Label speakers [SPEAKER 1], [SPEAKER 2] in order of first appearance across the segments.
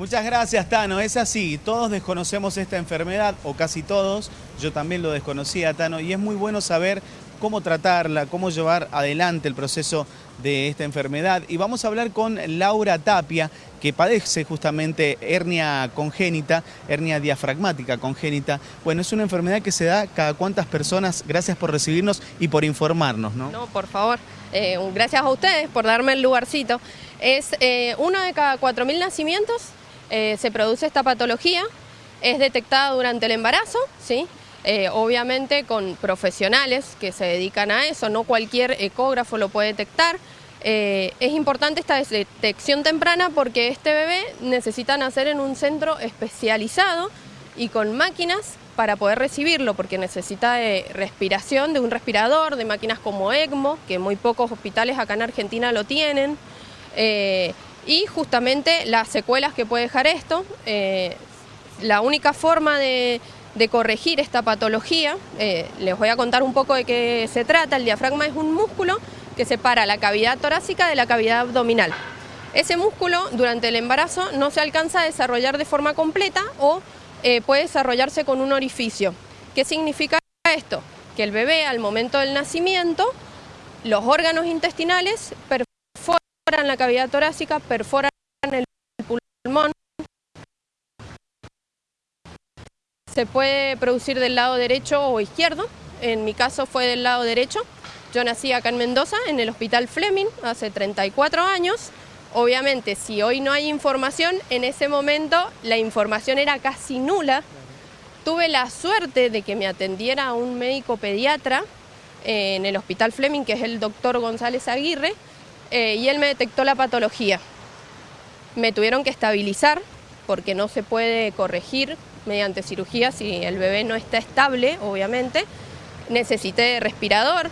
[SPEAKER 1] Muchas gracias, Tano. Es así, todos desconocemos esta enfermedad, o casi todos. Yo también lo desconocía, Tano, y es muy bueno saber cómo tratarla, cómo llevar adelante el proceso de esta enfermedad. Y vamos a hablar con Laura Tapia, que padece justamente hernia congénita, hernia diafragmática congénita. Bueno, es una enfermedad que se da cada cuántas personas. Gracias por recibirnos y por informarnos, ¿no?
[SPEAKER 2] No, por favor. Eh, gracias a ustedes por darme el lugarcito. Es eh, uno de cada 4.000 nacimientos eh, se produce esta patología, es detectada durante el embarazo, ¿sí? Eh, obviamente con profesionales que se dedican a eso, no cualquier ecógrafo lo puede detectar. Eh, es importante esta detección temprana porque este bebé necesita nacer en un centro especializado y con máquinas para poder recibirlo, porque necesita respiración, de un respirador, de máquinas como ECMO, que muy pocos hospitales acá en Argentina lo tienen y justamente las secuelas que puede dejar esto. Eh, la única forma de, corregir esta patología, eh, les voy a contar un poco de qué se trata. El diafragma es un músculo que separa la cavidad torácica de la cavidad abdominal. Ese músculo durante el embarazo no se alcanza a desarrollar de forma completa o eh, puede desarrollarse con un orificio. ¿Qué significa esto? Que el bebé al momento del nacimiento, los órganos intestinales perforan la cavidad torácica, perforan el pulmón. Se puede producir del lado derecho o izquierdo, en mi caso fue del lado derecho. Yo nací acá en Mendoza, en el Hospital Fleming, hace 34 años. Obviamente, si hoy no hay información, en ese momento la información era casi nula. Tuve la suerte de que me atendiera un médico pediatra eh, en el Hospital Fleming, que es el doctor González Aguirre, eh, y él me detectó la patología. Me tuvieron que estabilizar porque no se puede corregir mediante cirugía si el bebé no está estable, obviamente. Necesité respirador.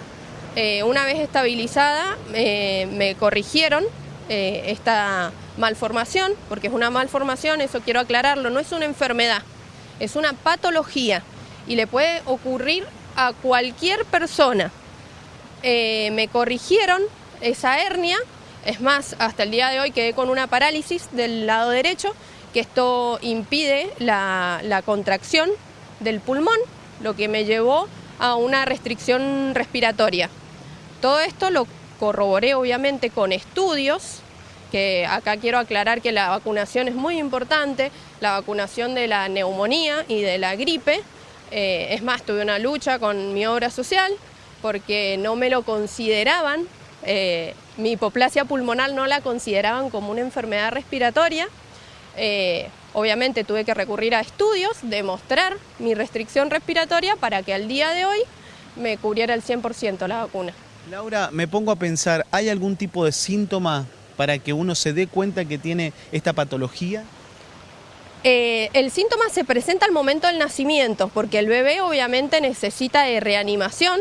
[SPEAKER 2] Eh, una vez estabilizada eh, me corrigieron esta malformación, porque es una malformación, eso quiero aclararlo, no es una enfermedad, es una patología y le puede ocurrir a cualquier persona. me corrigieron esa hernia. Es más, hasta el día de hoy quedé con una parálisis del lado derecho, que esto impide la, contracción del pulmón, lo que me llevó a una restricción respiratoria. Todo esto lo corroboré obviamente con estudios, que acá quiero aclarar que la vacunación es muy importante, la vacunación de la neumonía y de la gripe. Eh, es más, tuve una lucha con mi obra social porque no me lo consideraban eh, mi hipoplasia pulmonar no la consideraban como una enfermedad respiratoria. Eh, obviamente tuve que recurrir a estudios, demostrar mi restricción respiratoria para que al día de hoy me cubriera el 100% la vacuna.
[SPEAKER 1] Laura, me pongo a pensar, ¿hay algún tipo de síntoma para que uno se dé cuenta que tiene esta patología?
[SPEAKER 2] Eh, el síntoma se presenta al momento del nacimiento, porque el bebé obviamente necesita de reanimación,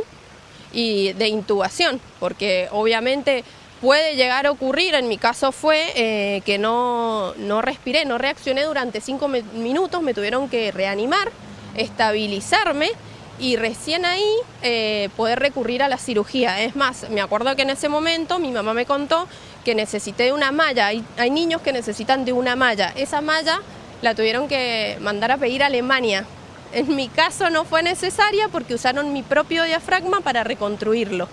[SPEAKER 2] y de intubación, porque obviamente puede llegar a ocurrir, en mi caso fue eh, que no, no respiré, no reaccioné durante cinco minutos, me tuvieron que reanimar, estabilizarme y recién ahí eh, poder recurrir a la cirugía. Es más, me acuerdo que en ese momento mi mamá me contó que necesité una malla, hay niños que necesitan de una malla, esa malla la tuvieron que mandar a pedir a Alemania en mi caso no fue necesaria porque usaron mi propio diafragma para reconstruirlo.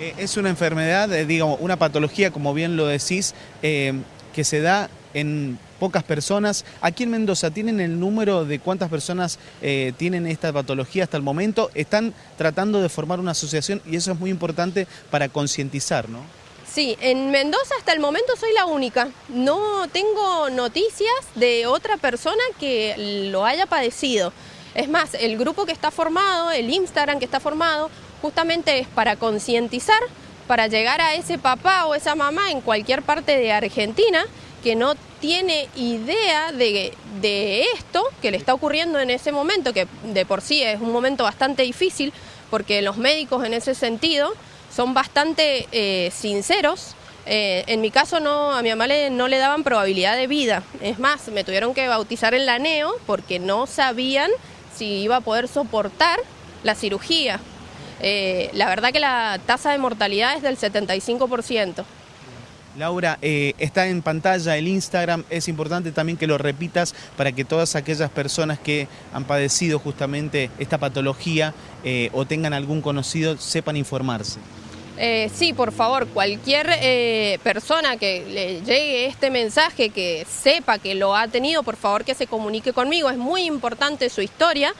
[SPEAKER 1] Eh, es una enfermedad, eh, digamos, una patología, como bien lo decís, eh, que se da en pocas personas. Aquí en Mendoza, ¿tienen el número de cuántas personas tienen esta patología hasta el momento? Están tratando de formar una asociación y eso es muy importante para concientizar, ¿no?
[SPEAKER 2] Sí, en Mendoza hasta el momento soy la única. No tengo noticias de otra persona que lo haya padecido. Es más, el grupo que está formado, el Instagram que está formado, justamente es para concientizar, para llegar a ese papá o esa mamá en cualquier parte de Argentina que no tiene idea de, de esto que le está ocurriendo en ese momento, que de por sí es un momento bastante difícil, porque los médicos en ese sentido son bastante eh, sinceros. Eh, en mi caso no, a mi mamá no le daban probabilidad de vida. Es más, me tuvieron que bautizar en la NEO porque no sabían si iba a poder soportar la cirugía. Eh, la verdad que la tasa de mortalidad es del 75%.
[SPEAKER 1] Laura, eh, está en pantalla el Instagram, es importante también que lo repitas para que todas aquellas personas que han padecido justamente esta patología eh, o tengan algún conocido sepan informarse.
[SPEAKER 2] Eh, sí, por favor, cualquier persona que le llegue este mensaje, que sepa que lo ha tenido, por favor que se comunique conmigo. Es muy importante su historia,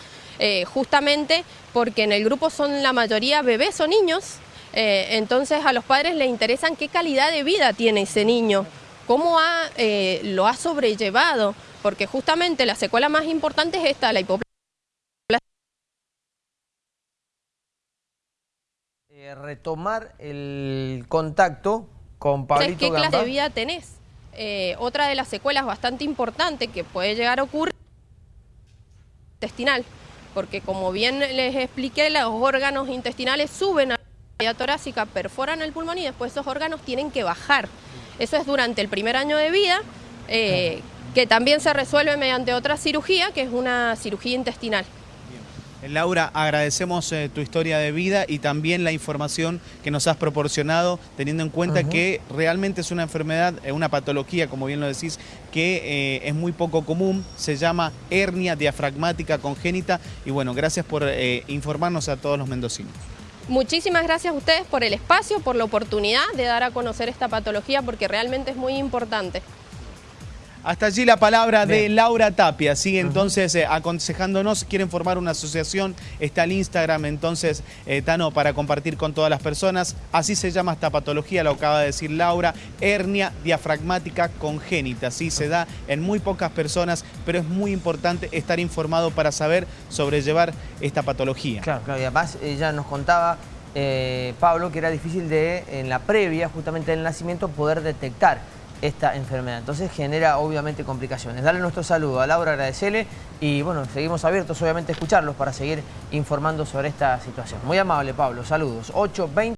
[SPEAKER 2] justamente porque en el grupo son la mayoría bebés o niños eh, entonces a los padres les interesan qué calidad de vida tiene ese niño, cómo eh, lo ha sobrellevado, porque justamente la secuela más importante es esta, la hipoplasia.
[SPEAKER 3] Eh, retomar el contacto con Pablito
[SPEAKER 2] ¿Qué clase de vida tenés? otra de las secuelas bastante importante que puede llegar a ocurrir intestinal, porque como bien les expliqué, los órganos intestinales suben a vía torácica perforan el pulmón y después esos órganos tienen que bajar. Eso es durante el primer año de vida, eh, que también se resuelve mediante otra cirugía, que es una cirugía intestinal.
[SPEAKER 1] Laura, agradecemos eh, tu historia de vida y también la información que nos has proporcionado, teniendo en cuenta que realmente es una enfermedad, eh, una patología, como bien lo decís, que es muy poco común, se llama hernia diafragmática congénita y bueno, gracias por informarnos a todos los mendocinos.
[SPEAKER 2] Muchísimas gracias a ustedes por el espacio, por la oportunidad de dar a conocer esta patología porque realmente es muy importante.
[SPEAKER 1] Hasta allí la palabra de Laura Tapia, sigue entonces eh, aconsejándonos, quieren formar una asociación, está el Instagram entonces, eh, Tano, para compartir con todas las personas, así se llama esta patología, lo acaba de decir Laura, hernia diafragmática congénita, sí se da en muy pocas personas, pero es muy importante estar informado para saber sobrellevar esta patología.
[SPEAKER 3] Claro, claro, y además ella nos contaba eh, Pablo, que era difícil de, en la previa, justamente del nacimiento, poder detectar esta enfermedad. Entonces genera obviamente complicaciones. Dale nuestro saludo a Laura, agradecerle y bueno, seguimos abiertos obviamente a escucharlos para seguir informando sobre esta situación. Muy amable Pablo, saludos. 8.20.